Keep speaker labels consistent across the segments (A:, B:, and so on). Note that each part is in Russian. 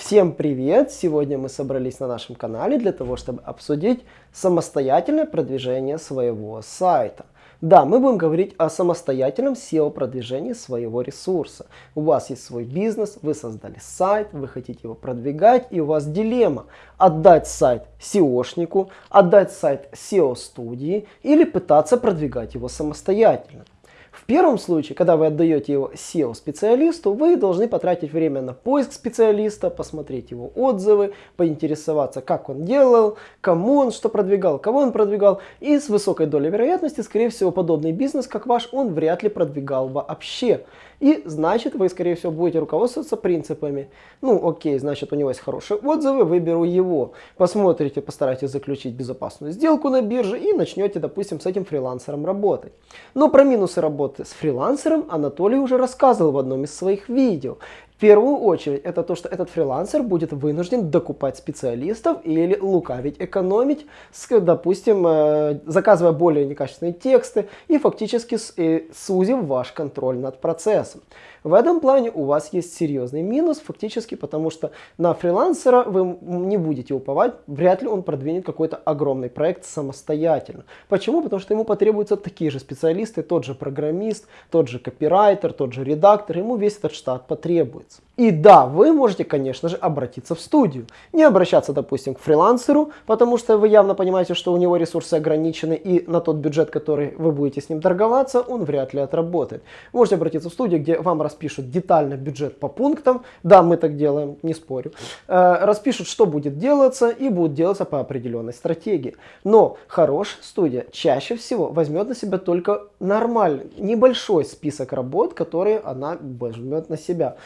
A: Всем привет! Сегодня мы собрались на нашем канале для того, чтобы обсудить самостоятельное продвижение своего сайта. Да, мы будем говорить о самостоятельном SEO-продвижении своего ресурса. У вас есть свой бизнес, вы создали сайт, вы хотите его продвигать, и у вас дилемма. Отдать сайт SEOшнику, отдать сайт SEO-студии или пытаться продвигать его самостоятельно. В первом случае, когда вы отдаете его SEO-специалисту, вы должны потратить время на поиск специалиста, посмотреть его отзывы, поинтересоваться, как он делал, кому он что продвигал, кого он продвигал. И с высокой долей вероятности, скорее всего, подобный бизнес, как ваш, он вряд ли продвигал вообще. И значит, вы, скорее всего, будете руководствоваться принципами. Ну, окей, значит, у него есть хорошие отзывы, выберу его. Посмотрите, постарайтесь заключить безопасную сделку на бирже и начнете, допустим, с этим фрилансером работать. Но про минусы работы с фрилансером Анатолий уже рассказывал в одном из своих видео. В первую очередь, это то, что этот фрилансер будет вынужден докупать специалистов или лукавить, экономить, допустим, э, заказывая более некачественные тексты и фактически э, сузив ваш контроль над процессом. В этом плане у вас есть серьезный минус фактически, потому что на фрилансера вы не будете уповать, вряд ли он продвинет какой-то огромный проект самостоятельно. Почему? Потому что ему потребуются такие же специалисты, тот же программист, тот же копирайтер, тот же редактор, ему весь этот штат потребуется. И да, вы можете, конечно же, обратиться в студию. Не обращаться, допустим, к фрилансеру, потому что вы явно понимаете, что у него ресурсы ограничены, и на тот бюджет, который вы будете с ним торговаться, он вряд ли отработает. Можете обратиться в студию, где вам распишут детально бюджет по пунктам. Да, мы так делаем, не спорю. Э, распишут, что будет делаться, и будет делаться по определенной стратегии. Но хорошая студия чаще всего возьмет на себя только нормальный, небольшой список работ, которые она возьмет на себя.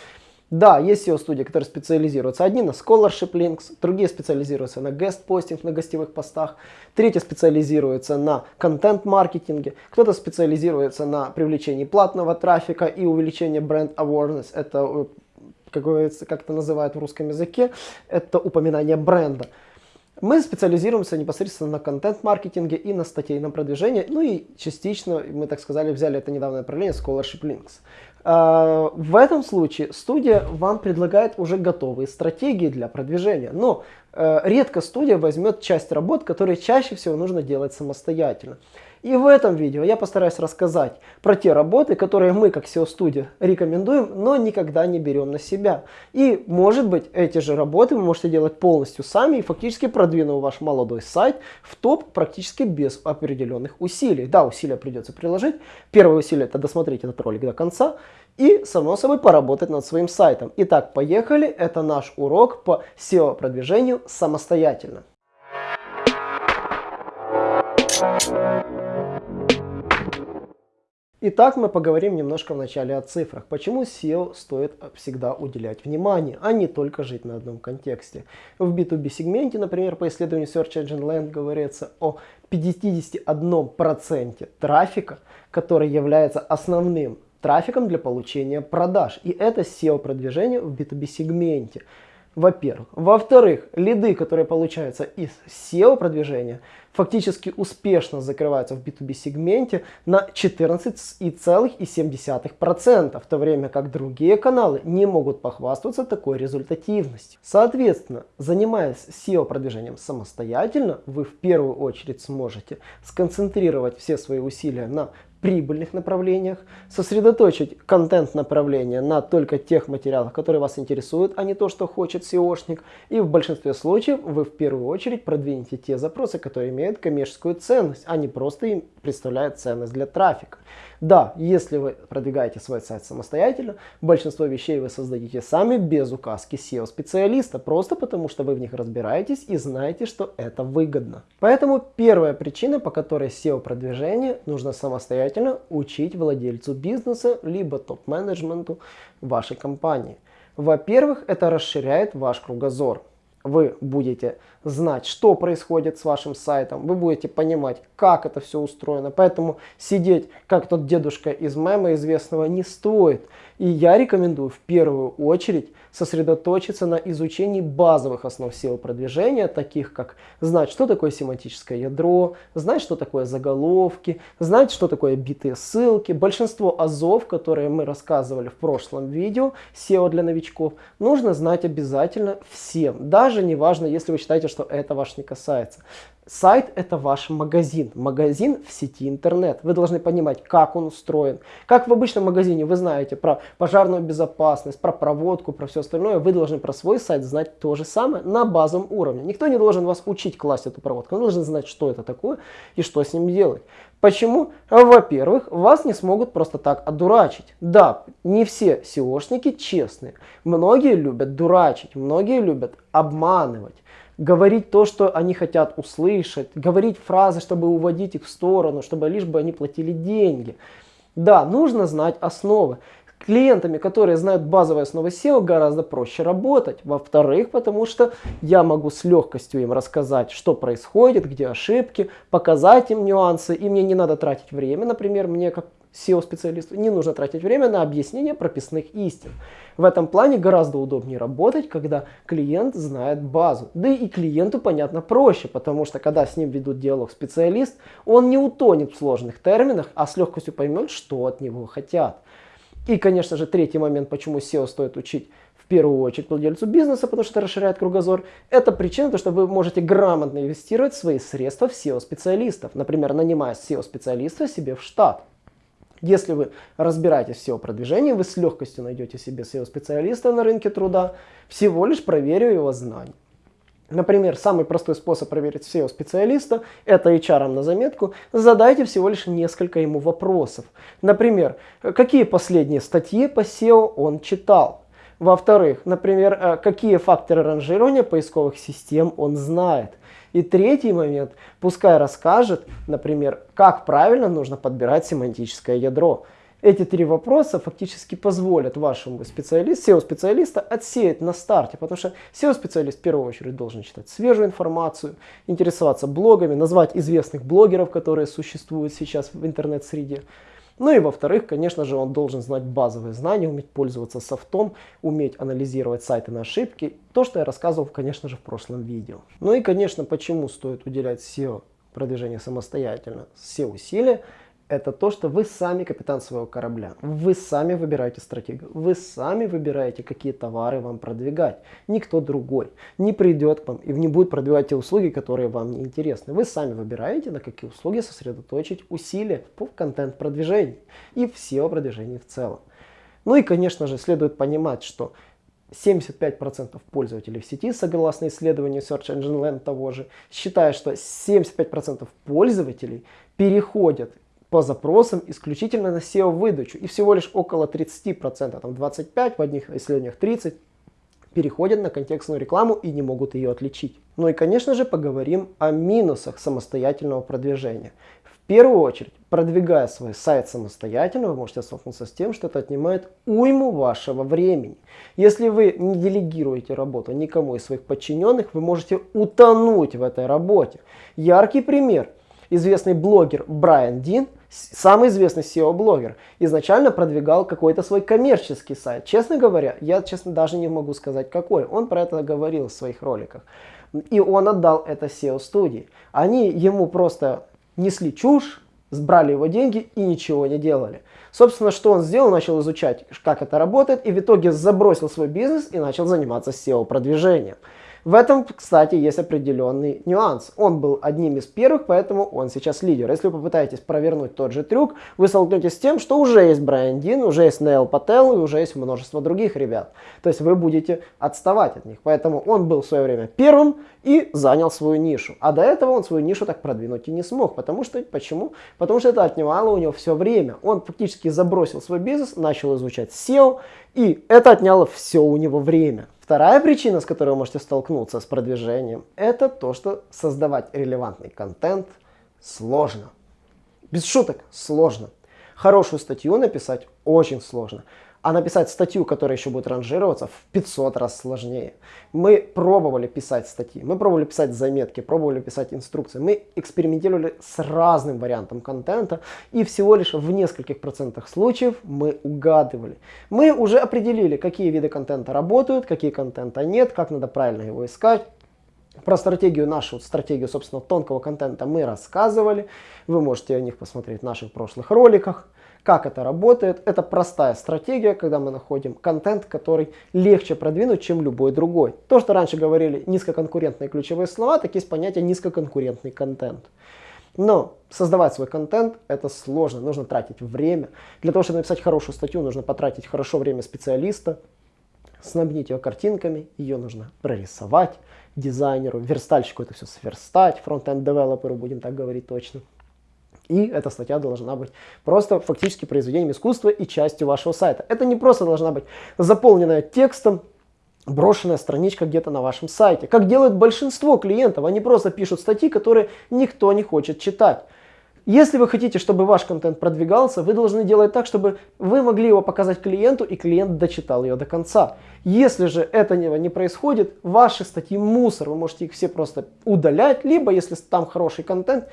A: Да, есть SEO-студии, которые специализируются. Одни на scholarship links, другие специализируются на guest-постинг, на гостевых постах. Третьи специализируются на контент-маркетинге. Кто-то специализируется на привлечении платного трафика и увеличении бренд awareness. Это, э, как, как это называют в русском языке, это упоминание бренда. Мы специализируемся непосредственно на контент-маркетинге и на статейном продвижении. Ну и частично, мы так сказали, взяли это недавнее направление Scholarship Links. А, в этом случае студия вам предлагает уже готовые стратегии для продвижения. Но э, редко студия возьмет часть работ, которые чаще всего нужно делать самостоятельно. И в этом видео я постараюсь рассказать про те работы, которые мы как SEO-студия рекомендуем, но никогда не берем на себя. И может быть эти же работы вы можете делать полностью сами и фактически продвинув ваш молодой сайт в топ практически без определенных усилий. Да, усилия придется приложить. Первое усилие это досмотреть этот ролик до конца и, само собой, поработать над своим сайтом. Итак, поехали. Это наш урок по SEO-продвижению самостоятельно. Итак, мы поговорим немножко вначале о цифрах. Почему SEO стоит всегда уделять внимание, а не только жить на одном контексте. В B2B сегменте, например, по исследованию Search Engine Land говорится о 51% трафика, который является основным трафиком для получения продаж. И это SEO-продвижение в B2B сегменте во-первых. Во-вторых, лиды, которые получаются из SEO-продвижения, фактически успешно закрываются в B2B сегменте на 14,7%, в то время как другие каналы не могут похвастаться такой результативностью. Соответственно, занимаясь SEO-продвижением самостоятельно, вы в первую очередь сможете сконцентрировать все свои усилия на прибыльных направлениях, сосредоточить контент направления на только тех материалах, которые вас интересуют, а не то, что хочет SEOшник. И в большинстве случаев вы в первую очередь продвинете те запросы, которые имеют коммерческую ценность, а не просто им представляют ценность для трафика. Да, если вы продвигаете свой сайт самостоятельно, большинство вещей вы создадите сами без указки SEO-специалиста, просто потому что вы в них разбираетесь и знаете, что это выгодно. Поэтому первая причина, по которой SEO-продвижение нужно самостоятельно учить владельцу бизнеса, либо топ-менеджменту вашей компании. Во-первых, это расширяет ваш кругозор вы будете знать, что происходит с вашим сайтом, вы будете понимать, как это все устроено. Поэтому сидеть, как тот дедушка из мема известного, не стоит. И я рекомендую в первую очередь сосредоточиться на изучении базовых основ SEO-продвижения, таких как знать, что такое семантическое ядро, знать, что такое заголовки, знать, что такое битые ссылки. Большинство азов, которые мы рассказывали в прошлом видео, SEO для новичков, нужно знать обязательно всем. Даже не важно, если вы считаете, что это ваш не касается. Сайт это ваш магазин, магазин в сети интернет. Вы должны понимать, как он устроен. Как в обычном магазине вы знаете про пожарную безопасность, про проводку, про все остальное, вы должны про свой сайт знать то же самое на базовом уровне. Никто не должен вас учить класть эту проводку, он должен знать, что это такое и что с ним делать. Почему? Во-первых, вас не смогут просто так одурачить. Да, не все SEOшники честные. Многие любят дурачить, многие любят обманывать говорить то, что они хотят услышать, говорить фразы, чтобы уводить их в сторону, чтобы лишь бы они платили деньги. Да, нужно знать основы. Клиентами, которые знают базовые основы SEO, гораздо проще работать. Во-вторых, потому что я могу с легкостью им рассказать, что происходит, где ошибки, показать им нюансы, и мне не надо тратить время, например, мне как SEO-специалисту не нужно тратить время на объяснение прописных истин. В этом плане гораздо удобнее работать, когда клиент знает базу. Да и клиенту, понятно, проще, потому что когда с ним ведут диалог специалист, он не утонет в сложных терминах, а с легкостью поймет, что от него хотят. И, конечно же, третий момент, почему SEO стоит учить в первую очередь владельцу бизнеса, потому что это расширяет кругозор. Это причина, то, что вы можете грамотно инвестировать свои средства в SEO-специалистов. Например, нанимая SEO-специалиста себе в штат. Если вы разбираетесь в SEO-продвижении, вы с легкостью найдете себе SEO-специалиста на рынке труда, всего лишь проверив его знания. Например, самый простой способ проверить SEO-специалиста, это HR на заметку, задайте всего лишь несколько ему вопросов. Например, какие последние статьи по SEO он читал? Во-вторых, например, э, какие факторы ранжирования поисковых систем он знает? И третий момент, пускай расскажет, например, как правильно нужно подбирать семантическое ядро. Эти три вопроса фактически позволят вашему специалисту, SEO-специалиста отсеять на старте, потому что SEO-специалист в первую очередь должен читать свежую информацию, интересоваться блогами, назвать известных блогеров, которые существуют сейчас в интернет-среде. Ну и во-вторых, конечно же, он должен знать базовые знания, уметь пользоваться софтом, уметь анализировать сайты на ошибки. То, что я рассказывал, конечно же, в прошлом видео. Ну и, конечно, почему стоит уделять SEO продвижение самостоятельно, все усилия это то, что вы сами капитан своего корабля. Вы сами выбираете стратегию. Вы сами выбираете, какие товары вам продвигать. Никто другой не придет к вам и не будет продвигать те услуги, которые вам не интересны. Вы сами выбираете, на какие услуги сосредоточить усилия по контент-продвижению и все продвижение в целом. Ну и, конечно же, следует понимать, что 75% пользователей в сети, согласно исследованию Search Engine Land того же, считают, что 75% пользователей переходят по запросам исключительно на SEO-выдачу. И всего лишь около 30%, там 25%, в одних исследованиях 30% переходят на контекстную рекламу и не могут ее отличить. Ну и конечно же поговорим о минусах самостоятельного продвижения. В первую очередь, продвигая свой сайт самостоятельно, вы можете столкнуться с тем, что это отнимает уйму вашего времени. Если вы не делегируете работу никому из своих подчиненных, вы можете утонуть в этой работе. Яркий пример. Известный блогер Брайан Дин – самый известный SEO-блогер, изначально продвигал какой-то свой коммерческий сайт. Честно говоря, я честно даже не могу сказать какой. Он про это говорил в своих роликах. И он отдал это SEO-студии. Они ему просто несли чушь, сбрали его деньги и ничего не делали. Собственно, что он сделал? Начал изучать, как это работает, и в итоге забросил свой бизнес и начал заниматься SEO-продвижением. В этом, кстати, есть определенный нюанс. Он был одним из первых, поэтому он сейчас лидер. Если вы попытаетесь провернуть тот же трюк, вы столкнетесь с тем, что уже есть Брайан Дин, уже есть Нейл Пател и уже есть множество других ребят. То есть вы будете отставать от них. Поэтому он был в свое время первым и занял свою нишу. А до этого он свою нишу так продвинуть и не смог. Потому что, почему? Потому что это отнимало у него все время. Он фактически забросил свой бизнес, начал изучать SEO, и это отняло все у него время. Вторая причина, с которой вы можете столкнуться с продвижением, это то, что создавать релевантный контент сложно. Без шуток, сложно. Хорошую статью написать очень сложно. А написать статью, которая еще будет ранжироваться, в 500 раз сложнее. Мы пробовали писать статьи, мы пробовали писать заметки, пробовали писать инструкции. Мы экспериментировали с разным вариантом контента. И всего лишь в нескольких процентах случаев мы угадывали. Мы уже определили, какие виды контента работают, какие контента нет, как надо правильно его искать. Про стратегию нашу, стратегию, собственно, тонкого контента мы рассказывали. Вы можете о них посмотреть в наших прошлых роликах. Как это работает? Это простая стратегия, когда мы находим контент, который легче продвинуть, чем любой другой. То, что раньше говорили низкоконкурентные ключевые слова, так есть понятие низкоконкурентный контент. Но создавать свой контент это сложно, нужно тратить время. Для того, чтобы написать хорошую статью, нужно потратить хорошо время специалиста, снабнить ее картинками, ее нужно прорисовать дизайнеру, верстальщику это все сверстать, front-end девелоперу, будем так говорить точно. И эта статья должна быть просто фактически произведением искусства и частью вашего сайта. Это не просто должна быть заполненная текстом, брошенная страничка где-то на вашем сайте. Как делают большинство клиентов, они просто пишут статьи, которые никто не хочет читать. Если вы хотите, чтобы ваш контент продвигался, вы должны делать так, чтобы вы могли его показать клиенту, и клиент дочитал ее до конца. Если же этого не происходит, ваши статьи мусор, вы можете их все просто удалять, либо, если там хороший контент,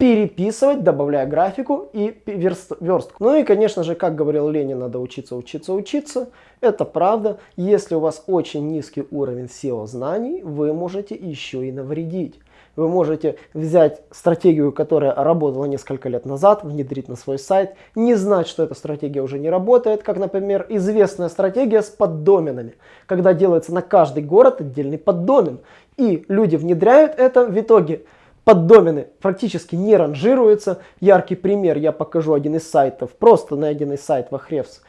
A: переписывать, добавляя графику и верстку. Ну и, конечно же, как говорил Ленин, надо учиться, учиться, учиться. Это правда. Если у вас очень низкий уровень SEO знаний, вы можете еще и навредить. Вы можете взять стратегию, которая работала несколько лет назад, внедрить на свой сайт, не знать, что эта стратегия уже не работает, как, например, известная стратегия с поддоменами, когда делается на каждый город отдельный поддомен. И люди внедряют это, в итоге поддомены практически не ранжируются. Яркий пример, я покажу один из сайтов, просто найденный сайт Вахревс,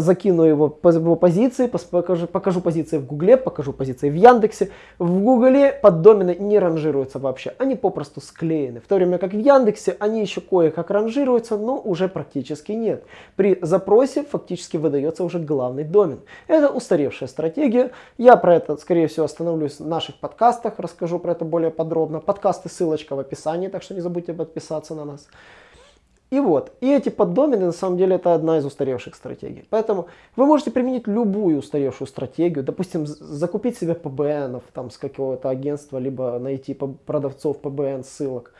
A: закину его его позиции, покажу, покажу позиции в Гугле, покажу позиции в Яндексе. В Гугле поддомены не ранжируются вообще, они попросту склеены. В то время как в Яндексе они еще кое-как ранжируются, но уже практически нет. При запросе фактически выдается уже главный домен. Это устаревшая стратегия. Я про это, скорее всего, остановлюсь в наших подкастах, расскажу про это более подробно. Подкасты, ссылочка в описании, так что не забудьте подписаться на нас. И вот, и эти поддомены на самом деле это одна из устаревших стратегий. Поэтому вы можете применить любую устаревшую стратегию, допустим, закупить себе PBN там с какого-то агентства, либо найти продавцов PBN ссылок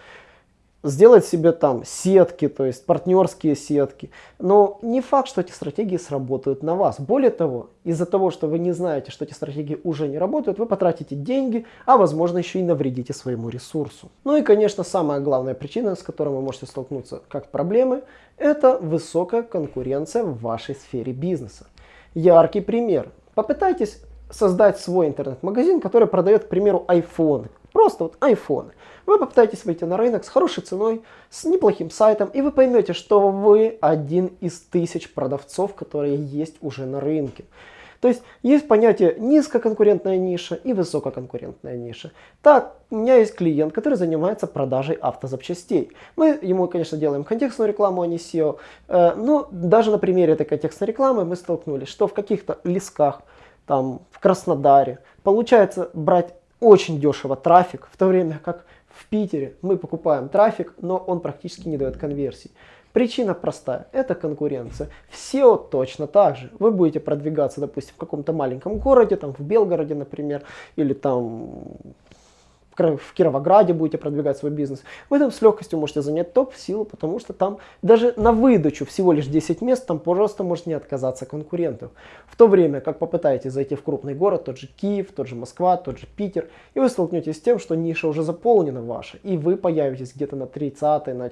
A: сделать себе там сетки, то есть партнерские сетки. Но не факт, что эти стратегии сработают на вас. Более того, из-за того, что вы не знаете, что эти стратегии уже не работают, вы потратите деньги, а возможно еще и навредите своему ресурсу. Ну и, конечно, самая главная причина, с которой вы можете столкнуться как проблемы, это высокая конкуренция в вашей сфере бизнеса. Яркий пример. Попытайтесь создать свой интернет-магазин, который продает, к примеру, айфоны. Просто вот айфоны. Вы попытаетесь выйти на рынок с хорошей ценой, с неплохим сайтом, и вы поймете, что вы один из тысяч продавцов, которые есть уже на рынке. То есть есть понятие низкоконкурентная ниша и высококонкурентная ниша. Так, у меня есть клиент, который занимается продажей автозапчастей. Мы ему, конечно, делаем контекстную рекламу, а не SEO. Э, но даже на примере этой контекстной рекламы мы столкнулись, что в каких-то лесках, там в Краснодаре, получается брать очень дешево трафик, в то время как в Питере мы покупаем трафик, но он практически не дает конверсий. Причина простая, это конкуренция. В SEO точно так же. Вы будете продвигаться, допустим, в каком-то маленьком городе, там в Белгороде, например, или там в Кировограде будете продвигать свой бизнес, вы там с легкостью можете занять топ в силу, потому что там даже на выдачу всего лишь 10 мест, там просто может не отказаться конкурентов. В то время, как попытаетесь зайти в крупный город, тот же Киев, тот же Москва, тот же Питер, и вы столкнетесь с тем, что ниша уже заполнена ваша, и вы появитесь где-то на 30 на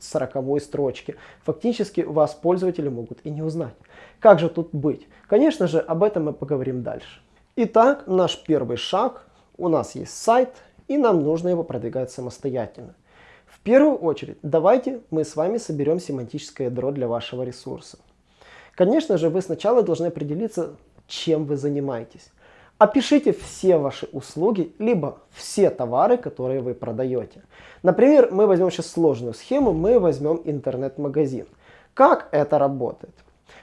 A: 40 строчке. Фактически вас пользователи могут и не узнать. Как же тут быть? Конечно же, об этом мы поговорим дальше. Итак, наш первый шаг. У нас есть сайт, и нам нужно его продвигать самостоятельно. В первую очередь, давайте мы с вами соберем семантическое ядро для вашего ресурса. Конечно же, вы сначала должны определиться, чем вы занимаетесь. Опишите все ваши услуги, либо все товары, которые вы продаете. Например, мы возьмем сейчас сложную схему, мы возьмем интернет-магазин. Как это работает?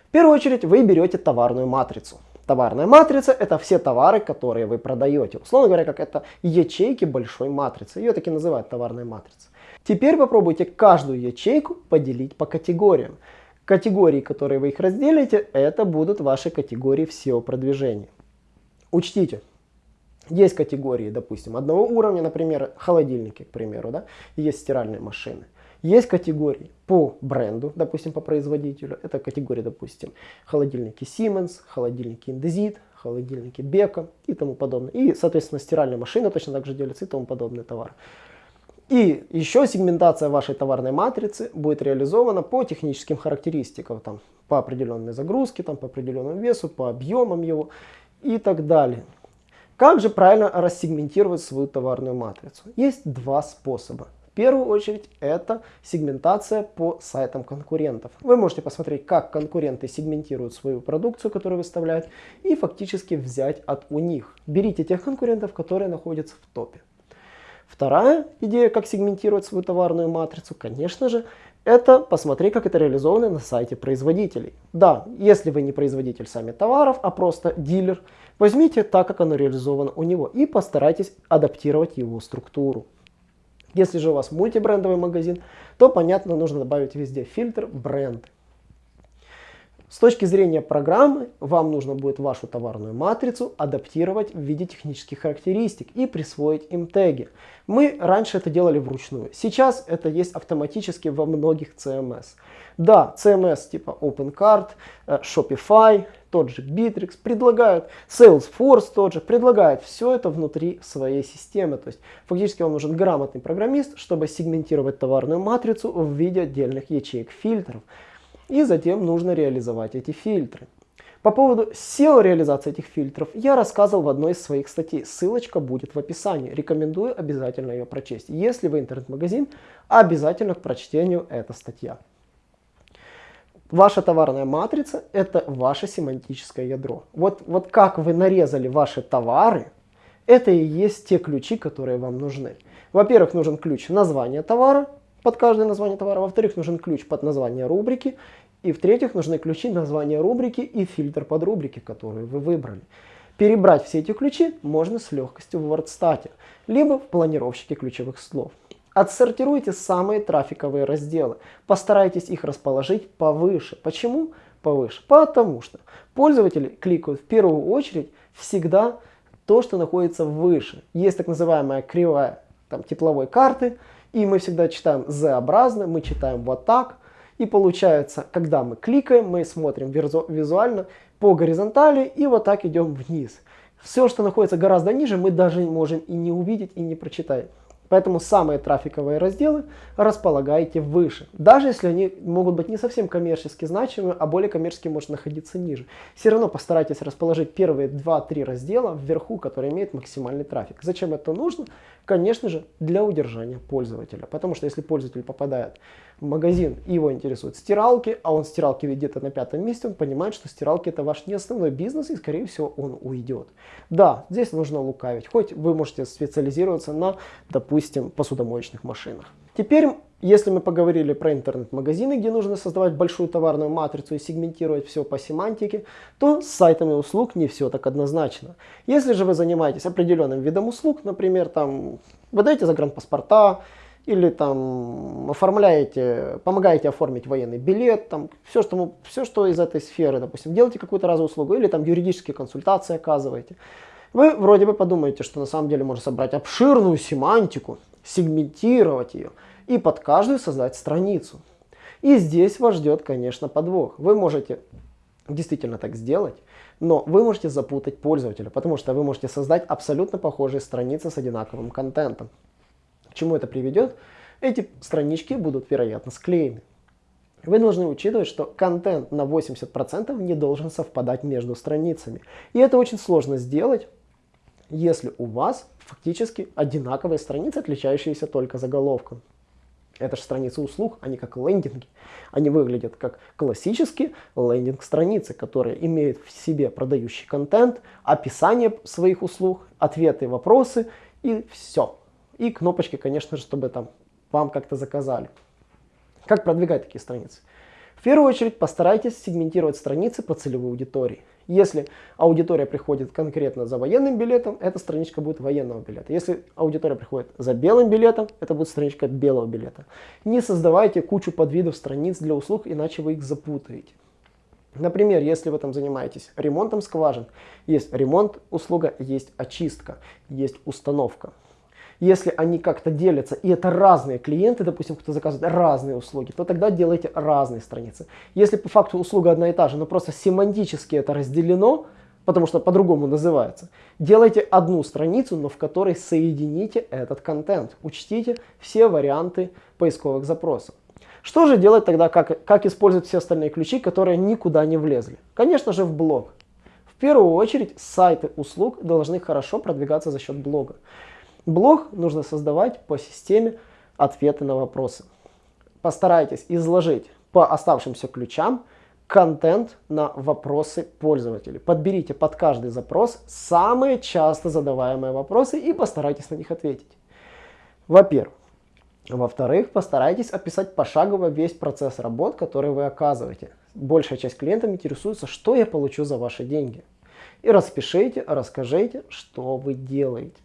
A: В первую очередь вы берете товарную матрицу. Товарная матрица – это все товары, которые вы продаете. Условно говоря, как это ячейки большой матрицы. Ее таки называют товарной матрицей. Теперь попробуйте каждую ячейку поделить по категориям. Категории, которые вы их разделите, это будут ваши категории в SEO-продвижении. Учтите, есть категории, допустим, одного уровня, например, холодильники, к примеру, да, есть стиральные машины. Есть категории по бренду, допустим, по производителю. Это категории, допустим, холодильники Siemens, холодильники Indesit, холодильники Beko и тому подобное. И, соответственно, стиральная машина точно так же делится и тому подобный товар. И еще сегментация вашей товарной матрицы будет реализована по техническим характеристикам, там, по определенной загрузке, там, по определенному весу, по объемам его и так далее. Как же правильно рассегментировать свою товарную матрицу? Есть два способа. Первую очередь это сегментация по сайтам конкурентов. Вы можете посмотреть, как конкуренты сегментируют свою продукцию, которую выставляют, и фактически взять от у них. Берите тех конкурентов, которые находятся в топе. Вторая идея, как сегментировать свою товарную матрицу, конечно же, это посмотреть, как это реализовано на сайте производителей. Да, если вы не производитель сами товаров, а просто дилер, возьмите так, как оно реализовано у него и постарайтесь адаптировать его структуру. Если же у вас мультибрендовый магазин, то, понятно, нужно добавить везде фильтр бренд. С точки зрения программы, вам нужно будет вашу товарную матрицу адаптировать в виде технических характеристик и присвоить им теги. Мы раньше это делали вручную. Сейчас это есть автоматически во многих CMS. Да, CMS типа OpenCart, э, Shopify, тот же Bittrex предлагают, Salesforce тот же предлагает все это внутри своей системы. То есть фактически вам нужен грамотный программист, чтобы сегментировать товарную матрицу в виде отдельных ячеек фильтров. И затем нужно реализовать эти фильтры. По поводу SEO реализации этих фильтров я рассказывал в одной из своих статей. Ссылочка будет в описании. Рекомендую обязательно ее прочесть. Если вы интернет-магазин, обязательно к прочтению эта статья. Ваша товарная матрица – это ваше семантическое ядро. Вот, вот как вы нарезали ваши товары, это и есть те ключи, которые вам нужны. Во-первых, нужен ключ названия товара, под каждое название товара. Во-вторых, нужен ключ под название рубрики. И в-третьих, нужны ключи названия рубрики и фильтр под рубрики, которые вы выбрали. Перебрать все эти ключи можно с легкостью в WordStat, либо в планировщике ключевых слов. Отсортируйте самые трафиковые разделы. Постарайтесь их расположить повыше. Почему повыше? Потому что пользователи кликают в первую очередь всегда то, что находится выше. Есть так называемая кривая там, тепловой карты, и мы всегда читаем Z-образно, мы читаем вот так. И получается, когда мы кликаем, мы смотрим визуально по горизонтали и вот так идем вниз. Все, что находится гораздо ниже, мы даже можем и не увидеть, и не прочитать. Поэтому самые трафиковые разделы располагаете выше. Даже если они могут быть не совсем коммерчески значимы, а более коммерчески может находиться ниже. Все равно постарайтесь расположить первые 2-3 раздела вверху, которые имеют максимальный трафик. Зачем это нужно? Конечно же, для удержания пользователя. Потому что если пользователь попадает магазин его интересуют стиралки, а он стиралки где-то на пятом месте, он понимает, что стиралки это ваш не основной бизнес и скорее всего он уйдет. Да, здесь нужно лукавить. Хоть вы можете специализироваться на, допустим, посудомоечных машинах. Теперь, если мы поговорили про интернет-магазины, где нужно создавать большую товарную матрицу и сегментировать все по семантике, то с сайтами услуг не все так однозначно. Если же вы занимаетесь определенным видом услуг, например, там, выдаете загранпаспорта, или там оформляете, помогаете оформить военный билет, там все что, все, что из этой сферы, допустим, делаете какую-то разовую услугу, или там юридические консультации оказываете. Вы вроде бы подумаете, что на самом деле можно собрать обширную семантику, сегментировать ее и под каждую создать страницу. И здесь вас ждет, конечно, подвох. Вы можете действительно так сделать, но вы можете запутать пользователя, потому что вы можете создать абсолютно похожие страницы с одинаковым контентом чему это приведет? Эти странички будут, вероятно, склеены. Вы должны учитывать, что контент на 80% не должен совпадать между страницами. И это очень сложно сделать, если у вас фактически одинаковые страницы, отличающиеся только заголовком. Это же страницы услуг, они как лендинги. Они выглядят как классические лендинг-страницы, которые имеют в себе продающий контент, описание своих услуг, ответы, вопросы и все. И кнопочки, конечно же, чтобы там вам как-то заказали. Как продвигать такие страницы? В первую очередь постарайтесь сегментировать страницы по целевой аудитории. Если аудитория приходит конкретно за военным билетом, эта страничка будет военного билета. Если аудитория приходит за белым билетом, это будет страничка белого билета. Не создавайте кучу подвидов страниц для услуг, иначе вы их запутаете. Например, если вы там занимаетесь ремонтом скважин, есть ремонт услуга, есть очистка, есть установка. Если они как-то делятся, и это разные клиенты, допустим, кто заказывает разные услуги, то тогда делайте разные страницы. Если по факту услуга одна и та же, но просто семантически это разделено, потому что по-другому называется, делайте одну страницу, но в которой соедините этот контент. Учтите все варианты поисковых запросов. Что же делать тогда, как, как использовать все остальные ключи, которые никуда не влезли? Конечно же в блог. В первую очередь сайты услуг должны хорошо продвигаться за счет блога. Блог нужно создавать по системе ответы на вопросы. Постарайтесь изложить по оставшимся ключам контент на вопросы пользователей. Подберите под каждый запрос самые часто задаваемые вопросы и постарайтесь на них ответить. Во-первых, во-вторых, постарайтесь описать пошагово весь процесс работ, который вы оказываете. Большая часть клиентов интересуется, что я получу за ваши деньги. И распишите, расскажите, что вы делаете.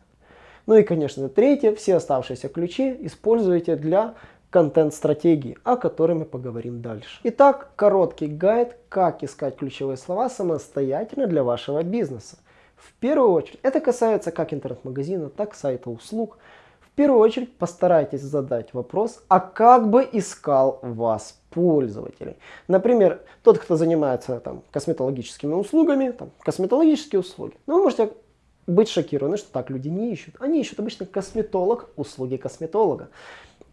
A: Ну и, конечно, третье, все оставшиеся ключи используйте для контент-стратегии, о которой мы поговорим дальше. Итак, короткий гайд, как искать ключевые слова самостоятельно для вашего бизнеса. В первую очередь, это касается как интернет-магазина, так сайта услуг. В первую очередь постарайтесь задать вопрос, а как бы искал вас пользователей. Например, тот, кто занимается там, косметологическими услугами, там, косметологические услуги. Ну, вы можете быть шокированы, что так люди не ищут. Они ищут обычно косметолог, услуги косметолога.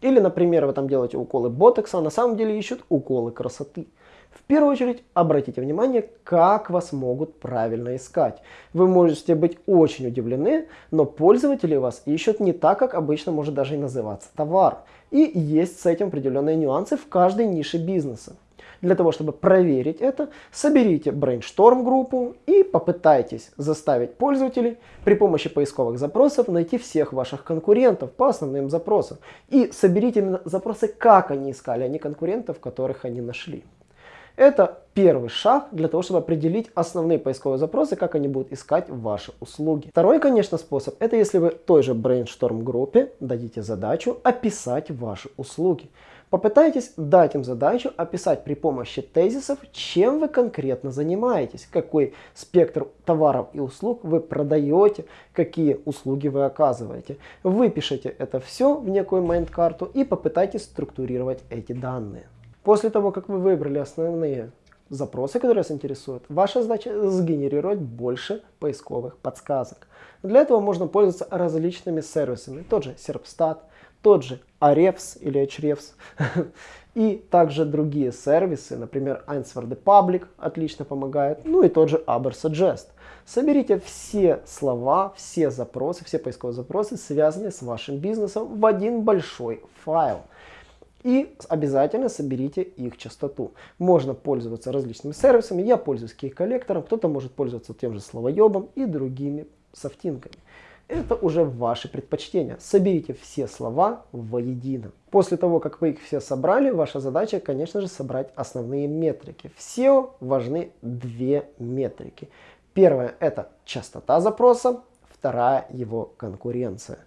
A: Или, например, вы там делаете уколы ботокса, а на самом деле ищут уколы красоты. В первую очередь обратите внимание, как вас могут правильно искать. Вы можете быть очень удивлены, но пользователи вас ищут не так, как обычно может даже и называться товар. И есть с этим определенные нюансы в каждой нише бизнеса. Для того, чтобы проверить это, соберите brainstorm группу и попытайтесь заставить пользователей при помощи поисковых запросов найти всех ваших конкурентов по основным запросам. И соберите именно запросы, как они искали, а не конкурентов, которых они нашли. Это первый шаг для того, чтобы определить основные поисковые запросы, как они будут искать ваши услуги. Второй, конечно, способ, это если вы той же brainstorm группе дадите задачу описать ваши услуги. Попытайтесь дать им задачу описать при помощи тезисов, чем вы конкретно занимаетесь, какой спектр товаров и услуг вы продаете, какие услуги вы оказываете. Выпишите это все в некую майнд-карту и попытайтесь структурировать эти данные. После того, как вы выбрали основные запросы, которые вас интересуют, ваша задача сгенерировать больше поисковых подсказок. Для этого можно пользоваться различными сервисами. Тот же Serpstat, тот же Ahrefs или Ahrefs и также другие сервисы, например, Answer the Public отлично помогает, ну и тот же Ubersuggest. Соберите все слова, все запросы, все поисковые запросы, связанные с вашим бизнесом в один большой файл. И обязательно соберите их частоту. Можно пользоваться различными сервисами. Я пользуюсь кей-коллектором, кто-то может пользоваться тем же словоебом и другими софтинками. Это уже ваши предпочтения. Соберите все слова воедино. После того, как вы их все собрали, ваша задача, конечно же, собрать основные метрики. В SEO важны две метрики. Первая это частота запроса, вторая его конкуренция.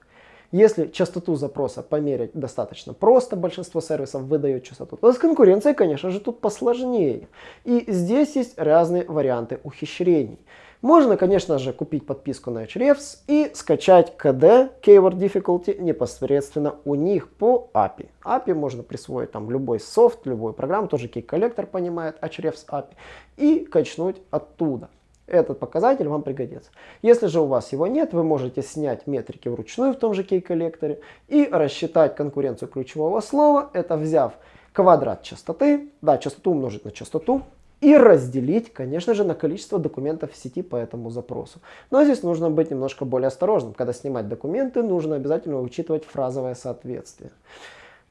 A: Если частоту запроса померить достаточно просто, большинство сервисов выдает частоту, то с конкуренцией, конечно же, тут посложнее. И здесь есть разные варианты ухищрений. Можно, конечно же, купить подписку на Ahrefs и скачать KD, Keyword Difficulty, непосредственно у них по API. API можно присвоить там любой софт, любую программу, тоже Key Collector понимает Ahrefs API, и качнуть оттуда. Этот показатель вам пригодится. Если же у вас его нет, вы можете снять метрики вручную в том же кей-коллекторе и рассчитать конкуренцию ключевого слова, это взяв квадрат частоты, да, частоту умножить на частоту, и разделить, конечно же, на количество документов в сети по этому запросу. Но здесь нужно быть немножко более осторожным. Когда снимать документы, нужно обязательно учитывать фразовое соответствие.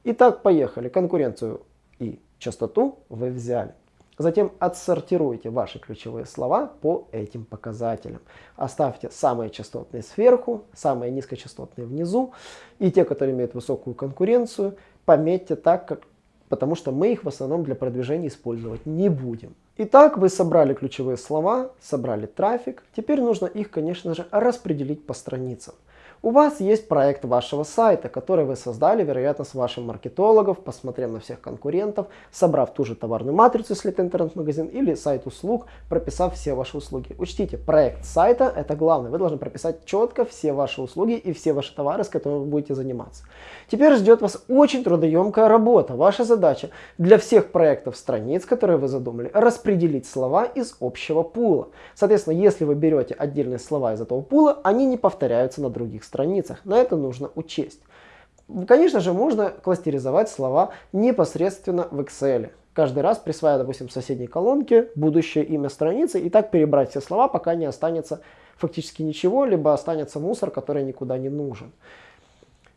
A: Итак, поехали. Конкуренцию и частоту вы взяли. Затем отсортируйте ваши ключевые слова по этим показателям. Оставьте самые частотные сверху, самые низкочастотные внизу. И те, которые имеют высокую конкуренцию, пометьте так, как потому что мы их в основном для продвижения использовать не будем. Итак, вы собрали ключевые слова, собрали трафик. Теперь нужно их, конечно же, распределить по страницам. У вас есть проект вашего сайта, который вы создали, вероятно, с вашим маркетологом, посмотрев на всех конкурентов, собрав ту же товарную матрицу, если это интернет-магазин, или сайт услуг, прописав все ваши услуги. Учтите, проект сайта – это главное. Вы должны прописать четко все ваши услуги и все ваши товары, с которыми вы будете заниматься. Теперь ждет вас очень трудоемкая работа. Ваша задача для всех проектов страниц, которые вы задумали, распределить слова из общего пула. Соответственно, если вы берете отдельные слова из этого пула, они не повторяются на других страницах. На это нужно учесть. Конечно же, можно кластеризовать слова непосредственно в Excel. Каждый раз присваивая, допустим, соседней колонке будущее имя страницы и так перебрать все слова, пока не останется фактически ничего, либо останется мусор, который никуда не нужен.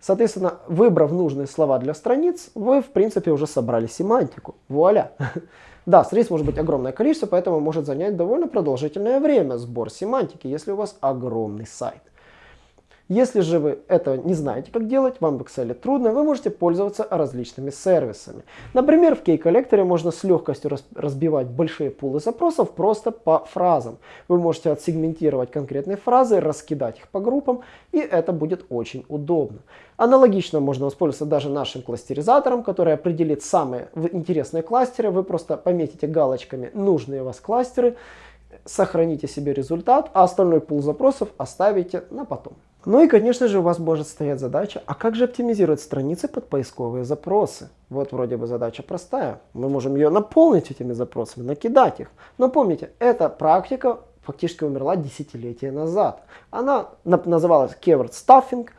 A: Соответственно, выбрав нужные слова для страниц, вы, в принципе, уже собрали семантику. Вуаля! Да, страниц может быть огромное количество, поэтому может занять довольно продолжительное время сбор семантики, если у вас огромный сайт. Если же вы этого не знаете, как делать, вам в Excel трудно, вы можете пользоваться различными сервисами. Например, в Key-коллекторе можно с легкостью разбивать большие пулы запросов просто по фразам. Вы можете отсегментировать конкретные фразы, раскидать их по группам, и это будет очень удобно. Аналогично можно воспользоваться даже нашим кластеризатором, который определит самые интересные кластеры. Вы просто пометите галочками нужные вас кластеры, сохраните себе результат, а остальной пул запросов оставите на потом. Ну и, конечно же, у вас может стоять задача, а как же оптимизировать страницы под поисковые запросы? Вот вроде бы задача простая. Мы можем ее наполнить этими запросами, накидать их. Но помните, эта практика фактически умерла десятилетия назад. Она называлась keyword stuffing –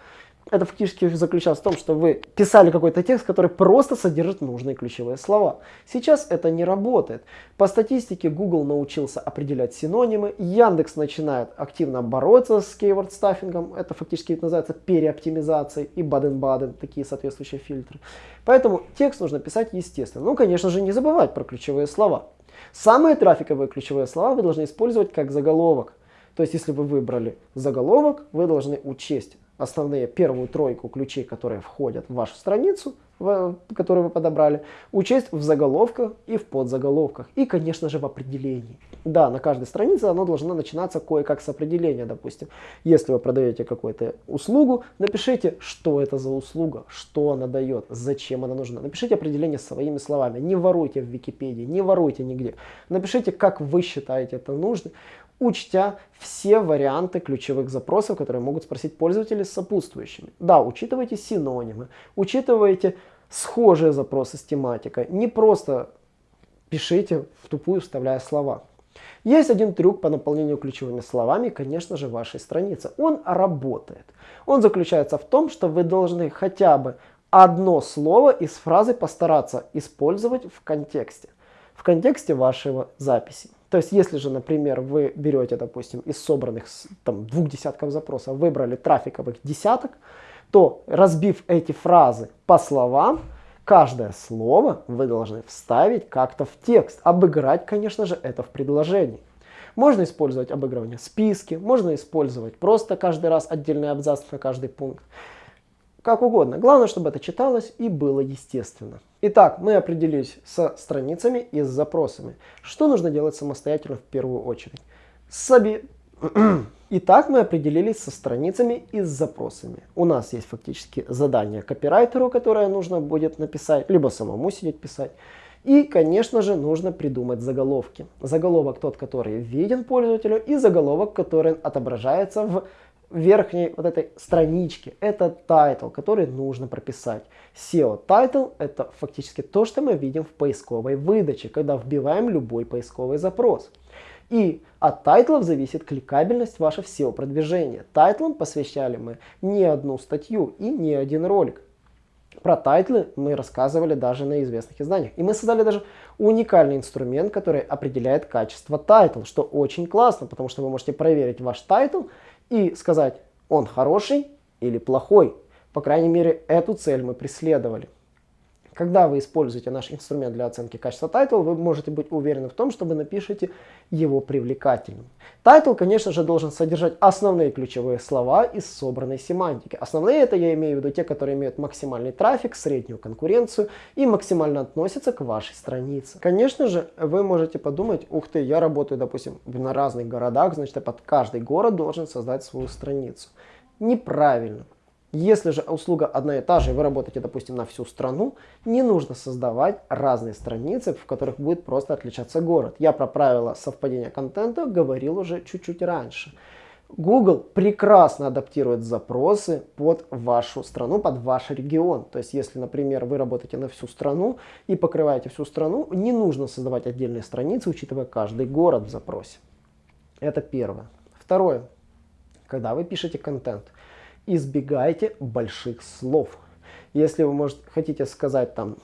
A: это фактически заключалось в том, что вы писали какой-то текст, который просто содержит нужные ключевые слова. Сейчас это не работает. По статистике Google научился определять синонимы, Яндекс начинает активно бороться с keyword стаффингом, это фактически называется переоптимизацией и Баден-Баден, такие соответствующие фильтры. Поэтому текст нужно писать естественно. Ну, конечно же, не забывать про ключевые слова. Самые трафиковые ключевые слова вы должны использовать как заголовок. То есть, если вы выбрали заголовок, вы должны учесть основные первую тройку ключей, которые входят в вашу страницу, в, которую вы подобрали, учесть в заголовках и в подзаголовках. И, конечно же, в определении. Да, на каждой странице оно должно начинаться кое-как с определения, допустим. Если вы продаете какую-то услугу, напишите, что это за услуга, что она дает, зачем она нужна. Напишите определение своими словами. Не воруйте в Википедии, не воруйте нигде. Напишите, как вы считаете это нужно учтя все варианты ключевых запросов, которые могут спросить пользователи с сопутствующими. Да, учитывайте синонимы, учитывайте схожие запросы с тематикой. Не просто пишите в тупую, вставляя слова. Есть один трюк по наполнению ключевыми словами, конечно же, вашей страницы. Он работает. Он заключается в том, что вы должны хотя бы одно слово из фразы постараться использовать в контексте. В контексте вашего записи. То есть, если же, например, вы берете, допустим, из собранных там, двух десятков запросов, выбрали трафиковых десяток, то разбив эти фразы по словам, каждое слово вы должны вставить как-то в текст. Обыграть, конечно же, это в предложении. Можно использовать обыгрывание списки, можно использовать просто каждый раз отдельный абзац на каждый пункт как угодно. Главное, чтобы это читалось и было естественно. Итак, мы определились со страницами и с запросами. Что нужно делать самостоятельно в первую очередь? Соби... Итак, мы определились со страницами и с запросами. У нас есть фактически задание копирайтеру, которое нужно будет написать, либо самому сидеть писать. И, конечно же, нужно придумать заголовки. Заголовок тот, который виден пользователю, и заголовок, который отображается в верхней вот этой страничке это title, который нужно прописать. SEO title это фактически то, что мы видим в поисковой выдаче, когда вбиваем любой поисковый запрос. И от тайтлов зависит кликабельность вашего SEO продвижения. Тайтлам посвящали мы не одну статью и не один ролик. Про тайтлы мы рассказывали даже на известных изданиях. И мы создали даже уникальный инструмент, который определяет качество тайтл, что очень классно, потому что вы можете проверить ваш тайтл и сказать, он хороший или плохой. По крайней мере, эту цель мы преследовали. Когда вы используете наш инструмент для оценки качества тайтл, вы можете быть уверены в том, что вы напишете его привлекательным. Тайтл, конечно же, должен содержать основные ключевые слова из собранной семантики. Основные это я имею в виду те, которые имеют максимальный трафик, среднюю конкуренцию и максимально относятся к вашей странице. Конечно же, вы можете подумать, ух ты, я работаю, допустим, на разных городах, значит, я под каждый город должен создать свою страницу. Неправильно. Если же услуга одна и та же, и вы работаете, допустим, на всю страну, не нужно создавать разные страницы, в которых будет просто отличаться город. Я про правила совпадения контента говорил уже чуть-чуть раньше. Google прекрасно адаптирует запросы под вашу страну, под ваш регион. То есть, если, например, вы работаете на всю страну и покрываете всю страну, не нужно создавать отдельные страницы, учитывая каждый город в запросе. Это первое. Второе. Когда вы пишете контент, избегайте больших слов. Если вы может, хотите сказать там,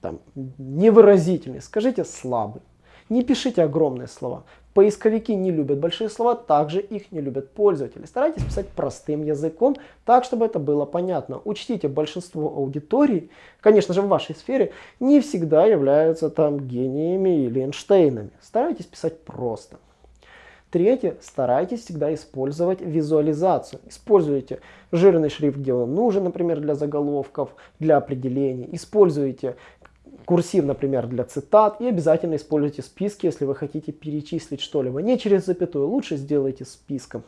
A: там невыразительный, скажите слабый. Не пишите огромные слова. Поисковики не любят большие слова, также их не любят пользователи. Старайтесь писать простым языком, так, чтобы это было понятно. Учтите, большинство аудитории, конечно же в вашей сфере, не всегда являются там гениями или Эйнштейнами. Старайтесь писать просто. Третье, старайтесь всегда использовать визуализацию. Используйте жирный шрифт, где он нужен, например, для заголовков, для определений. Используйте курсив, например, для цитат. И обязательно используйте списки, если вы хотите перечислить что-либо. Не через запятую, лучше сделайте списком.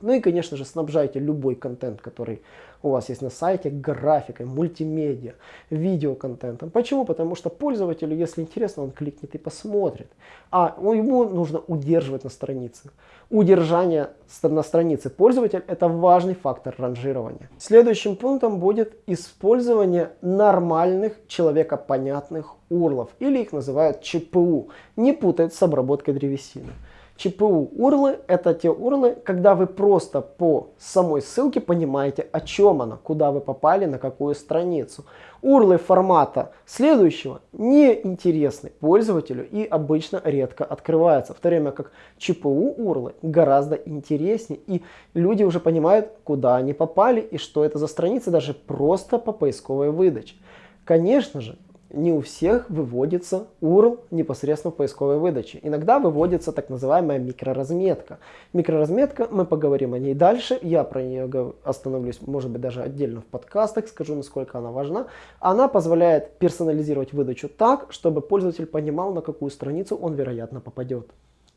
A: Ну и, конечно же, снабжайте любой контент, который у вас есть на сайте, графикой, мультимедиа, видеоконтентом. Почему? Потому что пользователю, если интересно, он кликнет и посмотрит. А ему нужно удерживать на странице. Удержание на странице пользователя – это важный фактор ранжирования. Следующим пунктом будет использование нормальных человекопонятных урлов, или их называют ЧПУ. Не путать с обработкой древесины. ЧПУ урлы это те урлы, когда вы просто по самой ссылке понимаете, о чем она, куда вы попали, на какую страницу. Урлы формата следующего не интересны пользователю и обычно редко открываются, в то время как ЧПУ урлы гораздо интереснее и люди уже понимают, куда они попали и что это за страница даже просто по поисковой выдаче. Конечно же, не у всех выводится URL непосредственно в поисковой выдаче. Иногда выводится так называемая микроразметка. Микроразметка, мы поговорим о ней дальше, я про нее остановлюсь, может быть, даже отдельно в подкастах, скажу, насколько она важна. Она позволяет персонализировать выдачу так, чтобы пользователь понимал, на какую страницу он, вероятно, попадет.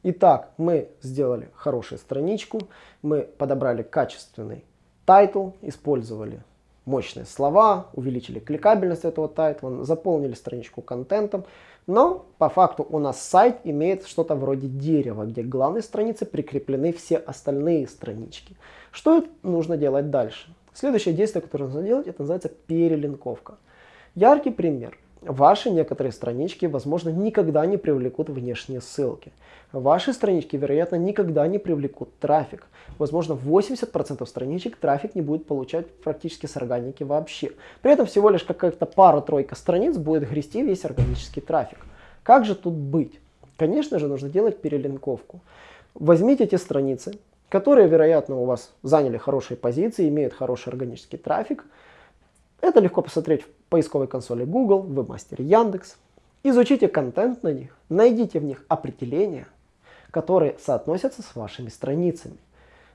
A: Итак, мы сделали хорошую страничку, мы подобрали качественный тайтл, использовали мощные слова, увеличили кликабельность этого тайтла, заполнили страничку контентом. Но по факту у нас сайт имеет что-то вроде дерева, где к главной странице прикреплены все остальные странички. Что нужно делать дальше? Следующее действие, которое нужно делать, это называется перелинковка. Яркий пример. Ваши некоторые странички, возможно, никогда не привлекут внешние ссылки. Ваши странички, вероятно, никогда не привлекут трафик. Возможно, 80% страничек трафик не будет получать практически с органики вообще. При этом всего лишь какая-то пара-тройка страниц будет грести весь органический трафик. Как же тут быть? Конечно же, нужно делать перелинковку. Возьмите эти страницы, которые, вероятно, у вас заняли хорошие позиции, имеют хороший органический трафик. Это легко посмотреть в поисковой консоли Google, вебмастере Яндекс. Изучите контент на них, найдите в них определения, которые соотносятся с вашими страницами.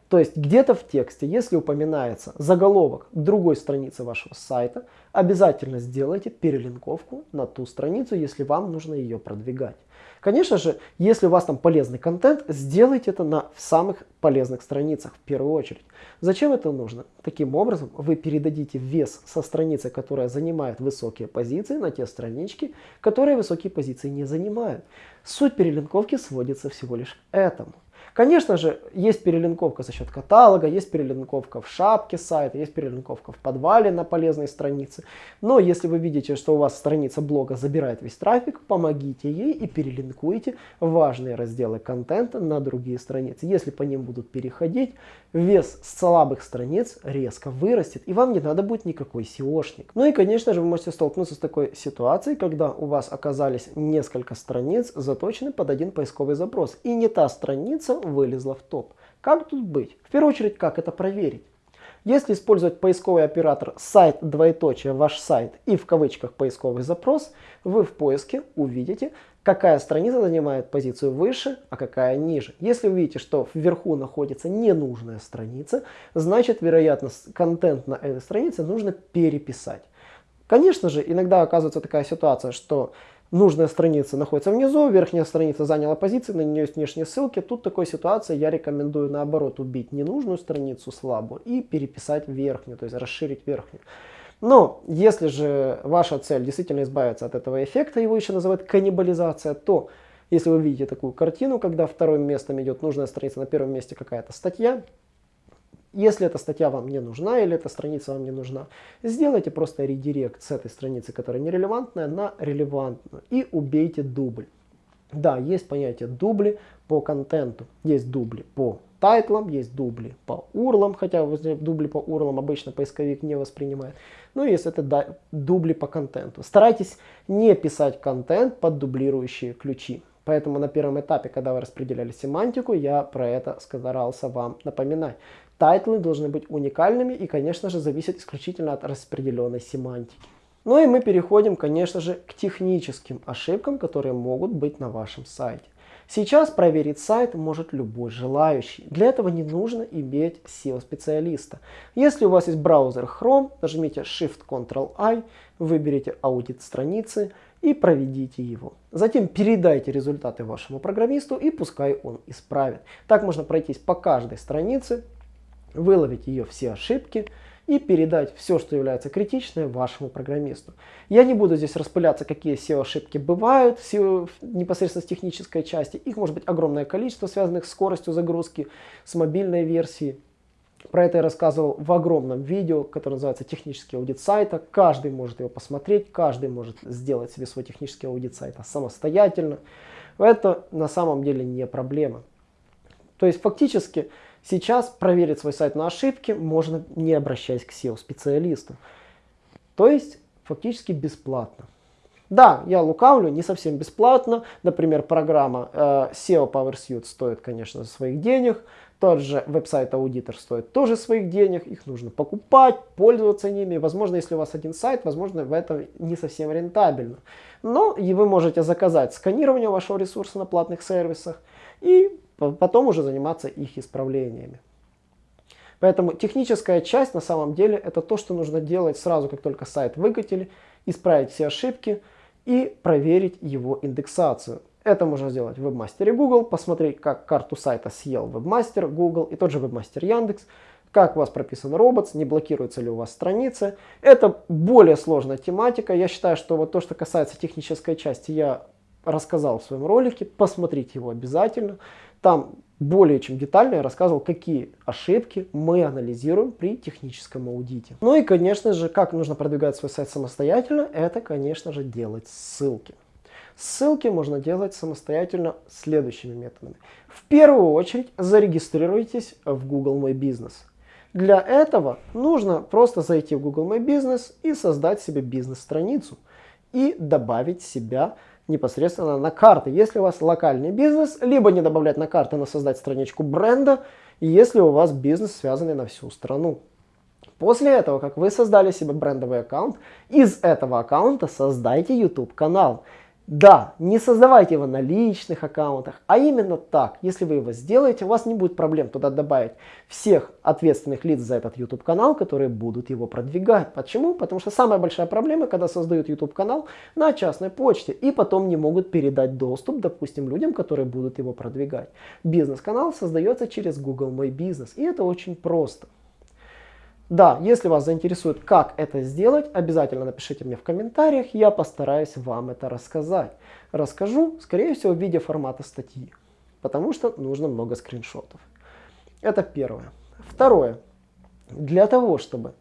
A: То есть где-то в тексте, если упоминается заголовок другой страницы вашего сайта, обязательно сделайте перелинковку на ту страницу, если вам нужно ее продвигать. Конечно же, если у вас там полезный контент, сделайте это на самых полезных страницах в первую очередь. Зачем это нужно? Таким образом, вы передадите вес со страницы, которая занимает высокие позиции, на те странички, которые высокие позиции не занимают. Суть перелинковки сводится всего лишь к этому. Конечно же, есть перелинковка за счет каталога, есть перелинковка в шапке сайта, есть перелинковка в подвале на полезной странице. Но если вы видите, что у вас страница блога забирает весь трафик, помогите ей и перелинкуйте важные разделы контента на другие страницы. Если по ним будут переходить, вес слабых страниц резко вырастет, и вам не надо будет никакой SEOшник. Ну и, конечно же, вы можете столкнуться с такой ситуацией, когда у вас оказались несколько страниц, заточены под один поисковый запрос, и не та страница вылезла в топ. Как тут быть? В первую очередь, как это проверить? Если использовать поисковый оператор сайт двоеточие ваш сайт и в кавычках поисковый запрос, вы в поиске увидите, какая страница занимает позицию выше, а какая ниже. Если вы видите, что вверху находится ненужная страница, значит, вероятно, контент на этой странице нужно переписать. Конечно же, иногда оказывается такая ситуация, что нужная страница находится внизу, верхняя страница заняла позицию, на нее есть внешние ссылки. Тут такой ситуации я рекомендую наоборот убить ненужную страницу слабую и переписать верхнюю, то есть расширить верхнюю. Но если же ваша цель действительно избавиться от этого эффекта, его еще называют каннибализация, то если вы видите такую картину, когда вторым местом идет нужная страница, на первом месте какая-то статья, если эта статья вам не нужна или эта страница вам не нужна, сделайте просто редирект с этой страницы, которая нерелевантная, на релевантную и убейте дубль. Да, есть понятие дубли по контенту, есть дубли по тайтлам, есть дубли по урлам, хотя дубли по урлам обычно поисковик не воспринимает. Ну и если это дубли по контенту. Старайтесь не писать контент под дублирующие ключи. Поэтому на первом этапе, когда вы распределяли семантику, я про это старался вам напоминать. Тайтлы должны быть уникальными и, конечно же, зависят исключительно от распределенной семантики. Ну и мы переходим, конечно же, к техническим ошибкам, которые могут быть на вашем сайте. Сейчас проверить сайт может любой желающий. Для этого не нужно иметь SEO-специалиста. Если у вас есть браузер Chrome, нажмите Shift-Ctrl-I, выберите аудит страницы и проведите его. Затем передайте результаты вашему программисту и пускай он исправит. Так можно пройтись по каждой странице выловить ее все ошибки и передать все, что является критичным вашему программисту. Я не буду здесь распыляться, какие SEO-ошибки бывают SEO, непосредственно с технической части. Их может быть огромное количество, связанных с скоростью загрузки, с мобильной версией. Про это я рассказывал в огромном видео, которое называется «Технический аудит сайта». Каждый может его посмотреть, каждый может сделать себе свой технический аудит сайта самостоятельно. Это на самом деле не проблема. То есть фактически Сейчас проверить свой сайт на ошибки можно не обращаясь к SEO-специалисту. То есть фактически бесплатно. Да, я лукавлю, не совсем бесплатно. Например, программа э, SEO PowerSuite стоит, конечно, своих денег. Тот же WebSite Auditor стоит тоже своих денег. Их нужно покупать, пользоваться ними. Возможно, если у вас один сайт, возможно, в этом не совсем рентабельно. Но и вы можете заказать сканирование вашего ресурса на платных сервисах и потом уже заниматься их исправлениями. Поэтому техническая часть на самом деле это то, что нужно делать сразу, как только сайт выкатили, исправить все ошибки и проверить его индексацию. Это можно сделать в вебмастере Google, посмотреть, как карту сайта съел вебмастер Google и тот же вебмастер Яндекс, как у вас прописан робот, не блокируется ли у вас страница. Это более сложная тематика. Я считаю, что вот то, что касается технической части, я рассказал в своем ролике. Посмотрите его обязательно. Там более чем детально я рассказывал, какие ошибки мы анализируем при техническом аудите. Ну и, конечно же, как нужно продвигать свой сайт самостоятельно, это, конечно же, делать ссылки. Ссылки можно делать самостоятельно следующими методами. В первую очередь зарегистрируйтесь в Google My Business. Для этого нужно просто зайти в Google My Business и создать себе бизнес-страницу и добавить себя непосредственно на карты. Если у вас локальный бизнес, либо не добавлять на карты, но создать страничку бренда, если у вас бизнес связанный на всю страну. После этого, как вы создали себе брендовый аккаунт, из этого аккаунта создайте YouTube канал. Да, не создавайте его на личных аккаунтах, а именно так. Если вы его сделаете, у вас не будет проблем туда добавить всех ответственных лиц за этот YouTube канал, которые будут его продвигать. Почему? Потому что самая большая проблема, когда создают YouTube канал на частной почте и потом не могут передать доступ, допустим, людям, которые будут его продвигать. Бизнес-канал создается через Google My Business и это очень просто. Да, если вас заинтересует, как это сделать, обязательно напишите мне в комментариях, я постараюсь вам это рассказать. Расскажу, скорее всего, в виде формата статьи, потому что нужно много скриншотов. Это первое. Второе. Для того, чтобы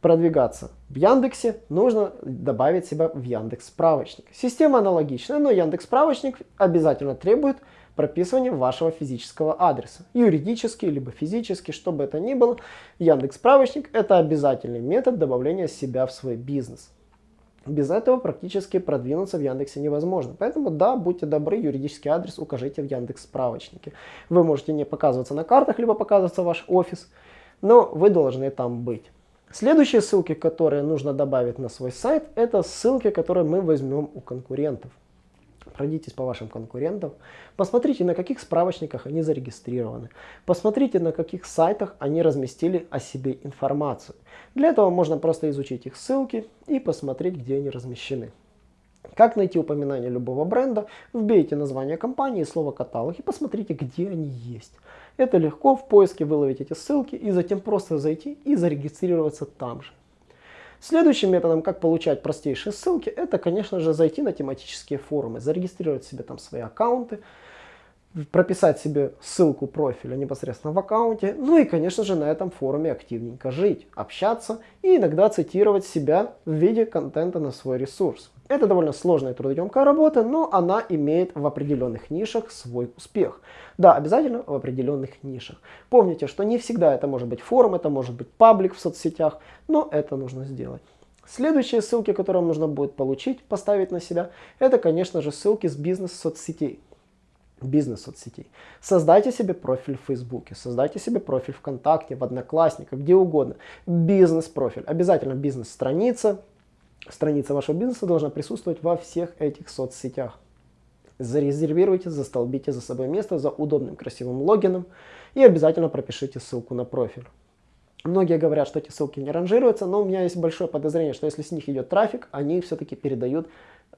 A: продвигаться в Яндексе, нужно добавить себя в Яндекс справочник. Система аналогичная, но Яндекс справочник обязательно требует прописывание вашего физического адреса. Юридический, либо физический, что бы это ни было. Яндекс справочник это обязательный метод добавления себя в свой бизнес. Без этого практически продвинуться в Яндексе невозможно. Поэтому да, будьте добры, юридический адрес укажите в Яндекс справочнике. Вы можете не показываться на картах, либо показываться ваш офис. но вы должны там быть. Следующие ссылки, которые нужно добавить на свой сайт, это ссылки, которые мы возьмем у конкурентов. Пройдитесь по вашим конкурентам, посмотрите, на каких справочниках они зарегистрированы, посмотрите, на каких сайтах они разместили о себе информацию. Для этого можно просто изучить их ссылки и посмотреть, где они размещены. Как найти упоминание любого бренда? Вбейте название компании, слово каталог и посмотрите, где они есть. Это легко в поиске выловить эти ссылки и затем просто зайти и зарегистрироваться там же. Следующим методом, как получать простейшие ссылки, это, конечно же, зайти на тематические форумы, зарегистрировать себе там свои аккаунты, прописать себе ссылку профиля непосредственно в аккаунте, ну и, конечно же, на этом форуме активненько жить, общаться и иногда цитировать себя в виде контента на свой ресурс. Это довольно сложная трудоемкая работа, но она имеет в определенных нишах свой успех. Да, обязательно в определенных нишах. Помните, что не всегда это может быть форум, это может быть паблик в соцсетях, но это нужно сделать. Следующие ссылки, которые вам нужно будет получить, поставить на себя, это, конечно же, ссылки с бизнес-соцсетей бизнес-соцсетей. Создайте себе профиль в Фейсбуке, создайте себе профиль ВКонтакте, в Одноклассниках, где угодно. Бизнес-профиль. Обязательно бизнес-страница, страница вашего бизнеса должна присутствовать во всех этих соцсетях. Зарезервируйте, застолбите за собой место за удобным красивым логином и обязательно пропишите ссылку на профиль. Многие говорят, что эти ссылки не ранжируются, но у меня есть большое подозрение, что если с них идет трафик, они все-таки передают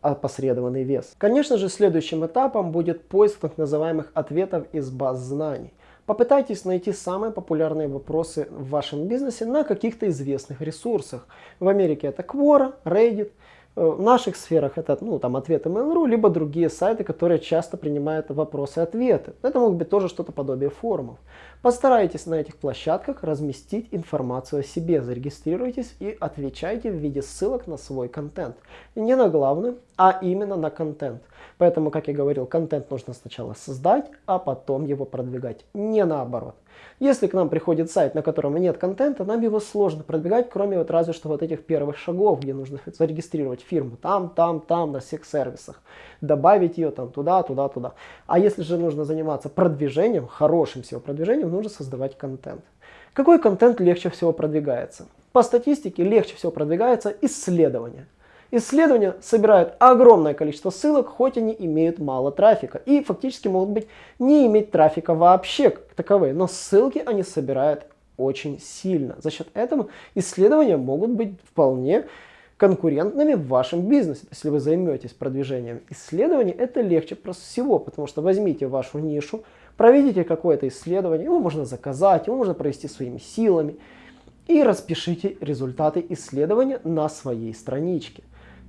A: опосредованный вес. Конечно же, следующим этапом будет поиск так называемых ответов из баз знаний. Попытайтесь найти самые популярные вопросы в вашем бизнесе на каких-то известных ресурсах. В Америке это Quora, Reddit, в наших сферах это ну, там, ответы Mail.ru, либо другие сайты, которые часто принимают вопросы и ответы. Это могут быть тоже что-то подобие форумов. Постарайтесь на этих площадках разместить информацию о себе, зарегистрируйтесь и отвечайте в виде ссылок на свой контент. не на главный, а именно на контент. Поэтому, как я говорил, контент нужно сначала создать, а потом его продвигать, не наоборот. Если к нам приходит сайт, на котором нет контента, нам его сложно продвигать, кроме вот разве что вот этих первых шагов, где нужно зарегистрировать фирму там, там, там, на всех сервисах, добавить ее там туда, туда, туда. А если же нужно заниматься продвижением, хорошим всего продвижением, нужно создавать контент. Какой контент легче всего продвигается? По статистике легче всего продвигается исследование. Исследования собирают огромное количество ссылок, хоть они имеют мало трафика. И фактически могут быть не иметь трафика вообще как таковые. Но ссылки они собирают очень сильно. За счет этого исследования могут быть вполне конкурентными в вашем бизнесе. Если вы займетесь продвижением исследований, это легче просто всего, потому что возьмите вашу нишу, проведите какое-то исследование, его можно заказать, его можно провести своими силами, и распишите результаты исследования на своей страничке.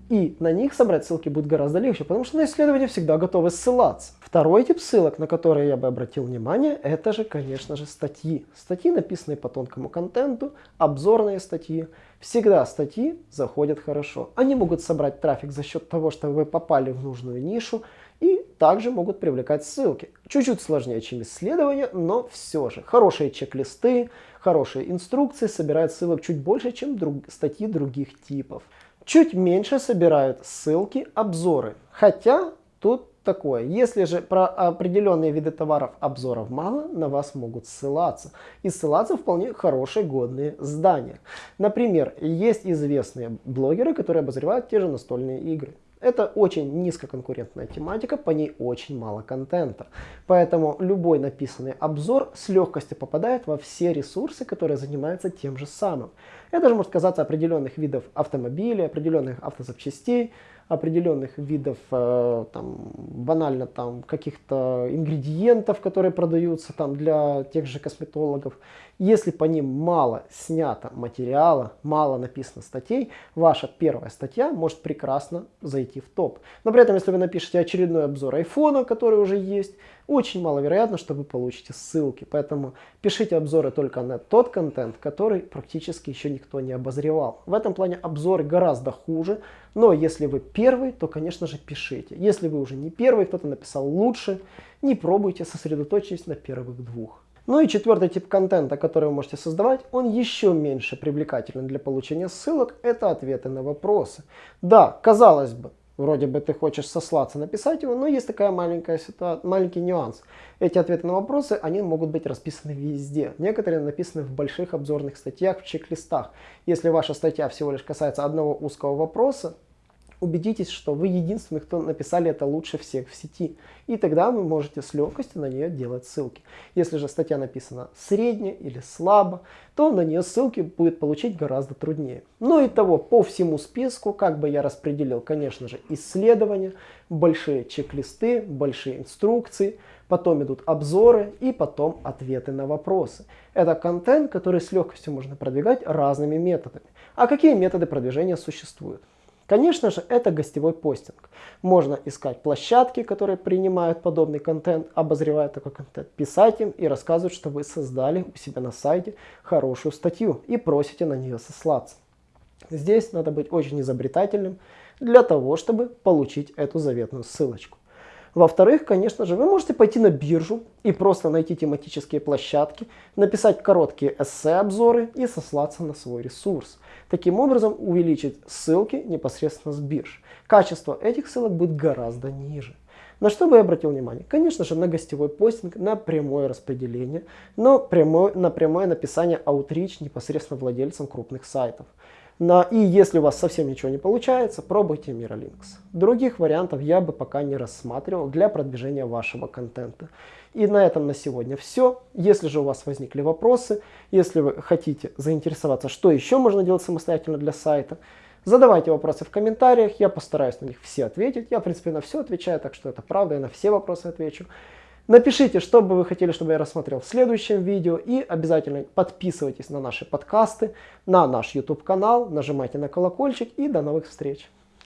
A: И на них собрать ссылки будет гораздо легче, потому что на исследования всегда готовы ссылаться. Второй тип ссылок, на которые я бы обратил внимание, это же, конечно же, статьи. Статьи, написанные по тонкому контенту, обзорные статьи. Всегда статьи заходят хорошо. Они могут собрать трафик за счет того, что вы попали в нужную нишу, и также могут привлекать ссылки. Чуть-чуть сложнее, чем исследования, но все же. Хорошие чек-листы, хорошие инструкции собирают ссылок чуть больше, чем друг, статьи других типов. Чуть меньше собирают ссылки, обзоры. Хотя тут такое. Если же про определенные виды товаров обзоров мало, на вас могут ссылаться. И ссылаться вполне хорошие, годные здания. Например, есть известные блогеры, которые обозревают те же настольные игры. Это очень низкоконкурентная тематика, по ней очень мало контента. Поэтому любой написанный обзор с легкостью попадает во все ресурсы, которые занимаются тем же самым. Это же может казаться определенных видов автомобилей, определенных автозапчастей, определенных видов, э, там, банально там каких-то ингредиентов, которые продаются там для тех же косметологов. Если по ним мало снято материала, мало написано статей, ваша первая статья может прекрасно зайти в топ. Но при этом, если вы напишете очередной обзор айфона, который уже есть, очень маловероятно, что вы получите ссылки. Поэтому пишите обзоры только на тот контент, который практически еще никто не обозревал. В этом плане обзоры гораздо хуже, но если вы первый, то, конечно же, пишите. Если вы уже не первый, кто-то написал лучше, не пробуйте, сосредоточьтесь на первых двух. Ну и четвертый тип контента, который вы можете создавать, он еще меньше привлекателен для получения ссылок, это ответы на вопросы. Да, казалось бы, Вроде бы ты хочешь сослаться, написать его, но есть такая маленькая ситуация, маленький нюанс. Эти ответы на вопросы, они могут быть расписаны везде. Некоторые написаны в больших обзорных статьях, в чек-листах. Если ваша статья всего лишь касается одного узкого вопроса, убедитесь, что вы единственный, кто написали это лучше всех в сети. И тогда вы можете с легкостью на нее делать ссылки. Если же статья написана средне или слабо, то на нее ссылки будет получить гораздо труднее. Ну и того, по всему списку, как бы я распределил, конечно же, исследования, большие чек-листы, большие инструкции, потом идут обзоры и потом ответы на вопросы. Это контент, который с легкостью можно продвигать разными методами. А какие методы продвижения существуют? Конечно же, это гостевой постинг. Можно искать площадки, которые принимают подобный контент, обозревают такой контент, писать им и рассказывать, что вы создали у себя на сайте хорошую статью и просите на нее сослаться. Здесь надо быть очень изобретательным для того, чтобы получить эту заветную ссылочку. Во-вторых, конечно же, вы можете пойти на биржу и просто найти тематические площадки, написать короткие эссе-обзоры и сослаться на свой ресурс. Таким образом увеличить ссылки непосредственно с бирж. Качество этих ссылок будет гораздо ниже. На что бы я обратил внимание? Конечно же, на гостевой постинг, на прямое распределение, но прямое, на прямое написание outreach непосредственно владельцам крупных сайтов. На, и если у вас совсем ничего не получается, пробуйте Miralinks. Других вариантов я бы пока не рассматривал для продвижения вашего контента. И на этом на сегодня все. Если же у вас возникли вопросы, если вы хотите заинтересоваться, что еще можно делать самостоятельно для сайта, задавайте вопросы в комментариях, я постараюсь на них все ответить. Я, в принципе, на все отвечаю, так что это правда, я на все вопросы отвечу. Напишите, что бы вы хотели, чтобы я рассмотрел в следующем видео. И обязательно подписывайтесь на наши подкасты, на наш YouTube канал, нажимайте на колокольчик и до новых встреч.